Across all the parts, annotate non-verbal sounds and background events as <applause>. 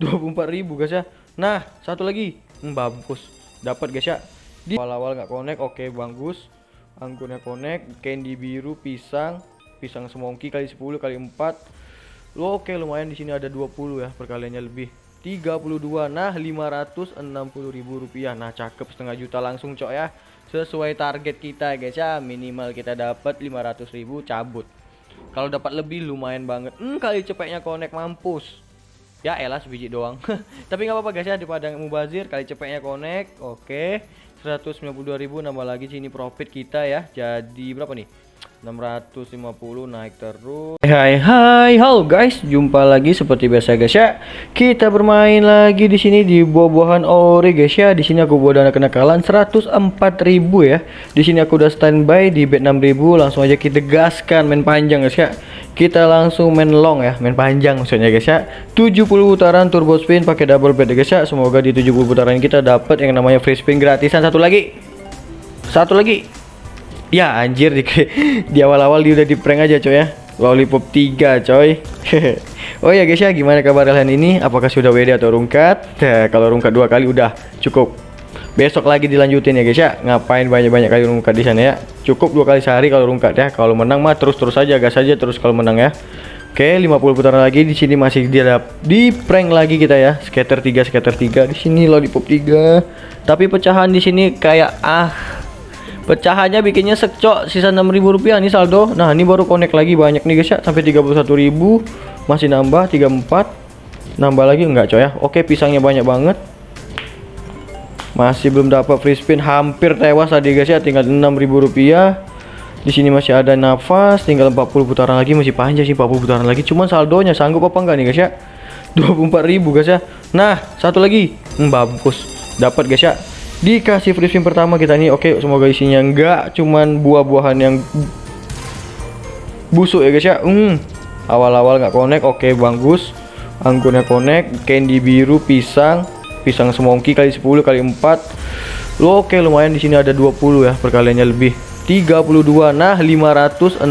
24.000 guys ya. Nah satu lagi. Hmm, bagus dapat guys ya. Di awal-awal nggak connect oke bagus anggurnya connect candy biru pisang. Pisang semongki kali 10 kali 4 lo oke lumayan di sini ada 20 ya perkaliannya lebih. 32 nah 560.000 rupiah. Nah cakep setengah juta langsung cok ya. Sesuai target kita guys ya. Minimal kita dapat 500.000 cabut. Kalau dapat lebih lumayan banget. Hmm kali cepetnya connect mampus ya elah sebiji doang. <laughs> Tapi nggak apa-apa guys ya. Daripada mubazir kali cepetnya connect. Oke 192.000 nambah lagi sini profit kita ya. Jadi berapa nih 650 naik terus. Hai hai halo guys. Jumpa lagi seperti biasa guys ya. Kita bermain lagi di sini di buah-buahan ori guys ya. Di sini aku buat dana kenakalan 104.000 ya. Di sini aku udah standby di bet 6.000 langsung aja kita gaskan main panjang guys ya. Kita langsung main long ya. Main panjang maksudnya guys ya. 70 putaran turbo spin pakai double bet guys ya. Semoga di 70 putaran kita dapat yang namanya free spin gratisan. Satu lagi. Satu lagi ya anjir di, <laughs> di awal-awal dia udah di prank aja coy ya. Lollipop 3 coy. <laughs> Oh ya guys ya gimana kabar kalian ini? Apakah sudah WD atau rungkat? <laughs> Nah, kalau rungkat dua kali udah cukup. Besok lagi dilanjutin ya guys ya. Ngapain banyak-banyak kali rungkat di sana ya? Cukup dua kali sehari kalau rungkat ya. Kalau menang mah terus-terus aja gas aja terus kalau menang ya. Oke 50 putaran lagi di sini masih dia di prank lagi kita ya. Scatter 3 scatter 3 di sini lollipop 3 tapi pecahan di sini kayak ah pecahannya bikinnya sekcok sisa 6000 rupiah nih saldo. Nah ini baru connect lagi banyak nih guys ya. Sampai 31.000 masih nambah 34 nambah lagi enggak coy ya? Oke pisangnya banyak banget. Masih belum dapat free spin hampir tewas tadi guys ya. Tinggal 6000 rupiah. Di sini masih ada nafas tinggal 40 putaran lagi masih panjang sih 40 putaran lagi. Cuman saldonya sanggup apa enggak nih guys ya? 24.000 guys ya. Nah satu lagi. Hmm, bagus. Dapat guys ya dikasih free spin pertama kita nih oke semoga isinya enggak cuman buah-buahan yang busuk ya guys ya. Hmm awal-awal nggak connect oke bagus. Anggurnya connect candy biru pisang pisang semongki kali 10 kali 4 lo oke lumayan di sini ada 20 ya perkaliannya lebih. 32 nah 560.000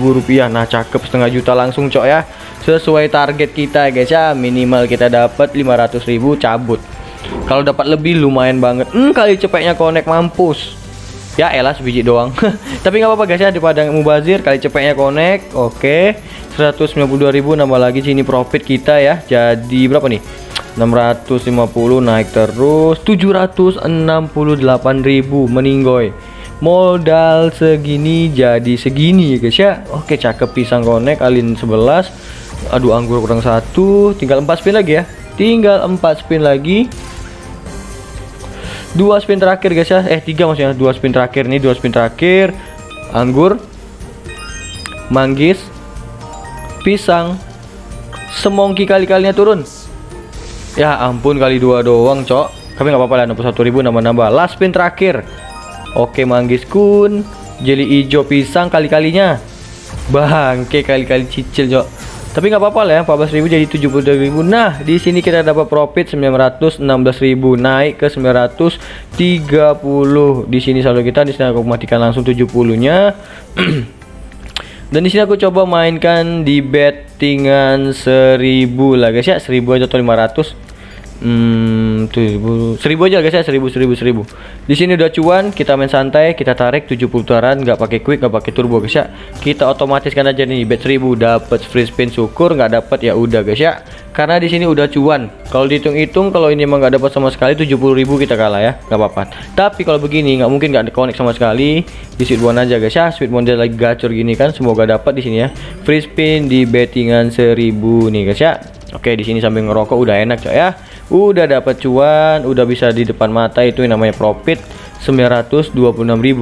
rupiah. Nah cakep setengah juta langsung cok ya. Sesuai target kita guys ya. Minimal kita dapat 500.000 cabut kalau dapat lebih lumayan banget. Hmm kali cepetnya connect mampus. Ya elah sebiji doang. <laughs> Tapi nggak apa-apa guys ya. Daripada mubazir kali cepetnya connect oke. 192.000 nambah lagi sini profit kita ya. Jadi berapa nih? 650 naik terus. 768.000 meninggoy modal segini jadi segini ya guys ya. Oke cakep pisang konek alin 11 aduh anggur kurang satu. Tinggal 4 spin lagi ya. Tinggal 4 spin lagi dua spin terakhir guys ya. Eh tiga maksudnya. Dua spin terakhir nih dua spin terakhir. Anggur manggis pisang semongki kali-kalinya turun. Ya ampun kali dua doang cok. Tapi nggak apa-apa lah 61.000 nambah-nambah. Last spin terakhir. Oke manggis kun Jeli hijau pisang kali-kalinya. Bangke kali-kali cicil cok Tapi nggak apa-apa lah ya 14.000 jadi 72.000 Nah di sini kita dapat profit 916.000 Naik ke 930 Di sini saldo kita di sini aku matikan langsung 70 nya <clears throat> Dan di sini aku coba mainkan di bettingan 1000 lah guys ya. 1000 aja atau 500 Hmm, tuh, seribu aja guys ya, seribu, seribu, seribu. Di sini udah cuan, kita main santai, kita tarik 70 putaran, nggak pakai quick, nggak pakai turbo guys ya. Kita otomatis kan aja nih bet seribu dapat free spin syukur, nggak dapat ya udah guys ya. Karena di sini udah cuan. Kalau dihitung-hitung, kalau ini emang nggak dapat sama sekali 70.000 kita kalah ya, nggak apa-apa. Tapi kalau begini nggak mungkin nggak connect sama sekali. Di sweet one aja guys ya, sweet one lagi gacor gini kan, semoga dapat di sini ya. Free spin di bettingan 1000 nih guys ya. Oke, di sini sambil ngerokok udah enak coy ya udah dapat cuan udah bisa di depan mata itu yang namanya profit 926.000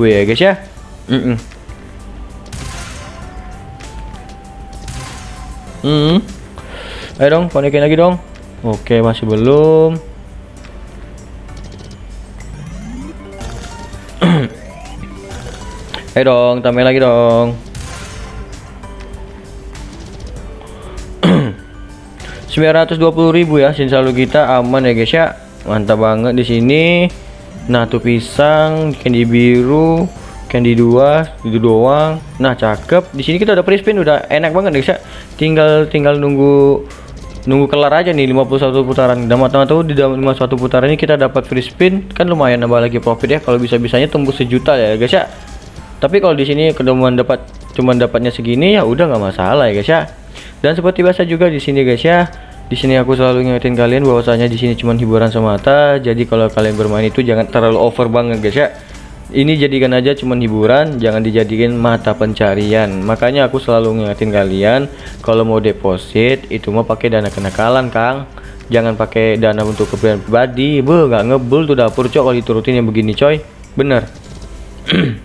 ya guys ya mm -mm. Hmm. Ayo dong, konekin lagi dong. Oke, masih belum. <clears throat> Ayo dong, tambah lagi dong. 920.000 ya saldo kita aman ya guys ya. Mantap banget di sini. Nah tuh pisang candy biru candy dua itu doang. Nah cakep. Di sini kita udah free spin udah enak banget guys ya. Tinggal tinggal nunggu nunggu kelar aja nih 51 putaran. Dan mata tahu di dalam 51 putaran ini kita dapat free spin. Kan lumayan nambah lagi profit ya kalau bisa bisanya tembus sejuta ya guys ya. Tapi kalau di sini kedemuan dapat cuman dapatnya segini ya udah nggak masalah ya guys ya. Dan seperti biasa juga di sini guys ya di sini aku selalu ngingetin kalian bahwasanya di sini cuma hiburan semata. Jadi kalau kalian bermain itu jangan terlalu over banget guys ya. Ini jadikan aja cuman hiburan jangan dijadikan mata pencarian. Makanya aku selalu ngingetin kalian kalau mau deposit itu mau pakai dana kenakalan Kang. Jangan pakai dana untuk keperluan pribadi. Be nggak ngebul tuh dapur cok kalau diturutin yang begini coy. Bener. <clears throat>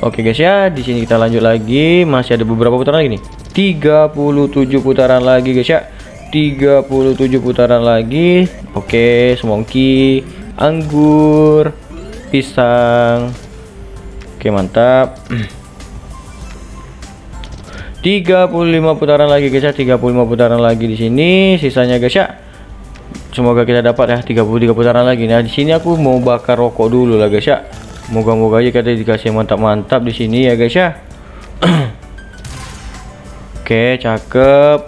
Oke guys ya, di sini kita lanjut lagi. Masih ada beberapa putaran lagi nih. 37 putaran lagi guys ya. 37 putaran lagi. Oke, semongki anggur, pisang. Oke, mantap. <clears throat> 35 putaran lagi guys ya, 35 putaran lagi di sini. Sisanya guys ya. Semoga kita dapat ya 33 putaran lagi. Nah, di sini aku mau bakar rokok dulu lah guys ya. Moga-moga aja kita dikasih mantap-mantap di sini ya guys ya. <clears throat> Oke, cakep.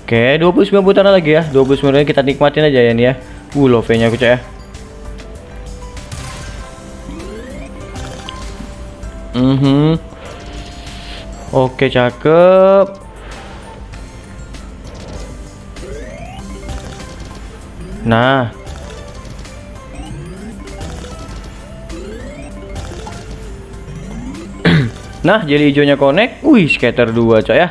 Oke, 29 putaran lagi ya. 29 kita nikmatin aja ya nih ya. Uh, love-nya aku cek ya. Mm Oke, cakep. Nah. Nah, jadi hijaunya connect. Wih, scatter 2, coy ya.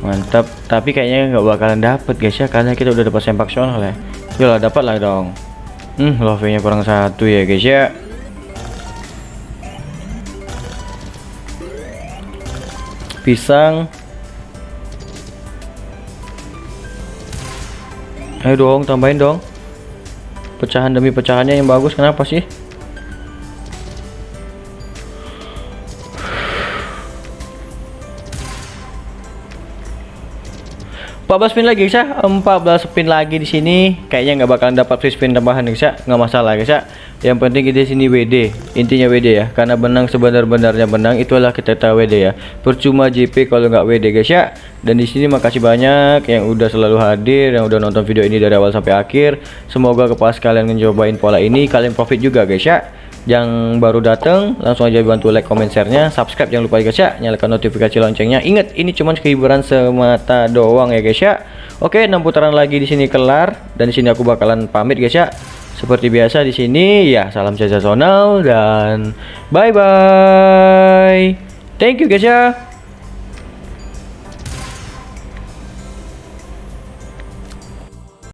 Mantap. Tapi kayaknya nggak bakalan dapet guys ya karena kita udah dapat sempak sonal ya. Yolah dapat lah dong. Hmm love nya kurang satu ya guys ya. Pisang. Ayo dong tambahin dong. Pecahan demi pecahannya yang bagus. Kenapa sih 14 spin lagi guys ya 14 spin lagi di sini. Kayaknya nggak bakalan dapat free spin tambahan guys ya nggak masalah guys ya yang penting kita sini WD intinya WD ya. Karena benang sebenar-benarnya benang itulah kita tahu WD ya. Percuma JP kalau nggak WD guys ya dan di sini makasih banyak yang udah selalu hadir yang udah nonton video ini dari awal sampai akhir. Semoga kepas kalian ngecobain pola ini kalian profit juga guys ya yang baru datang langsung aja bantu like comment share-nya. Subscribe jangan lupa guys ya. Nyalakan notifikasi loncengnya. Ingat ini cuma kehiburan semata doang ya guys ya. Oke 6 putaran lagi di sini kelar. Dan di sini aku bakalan pamit guys ya. Seperti biasa di sini ya salam sensasional dan bye bye thank you guys ya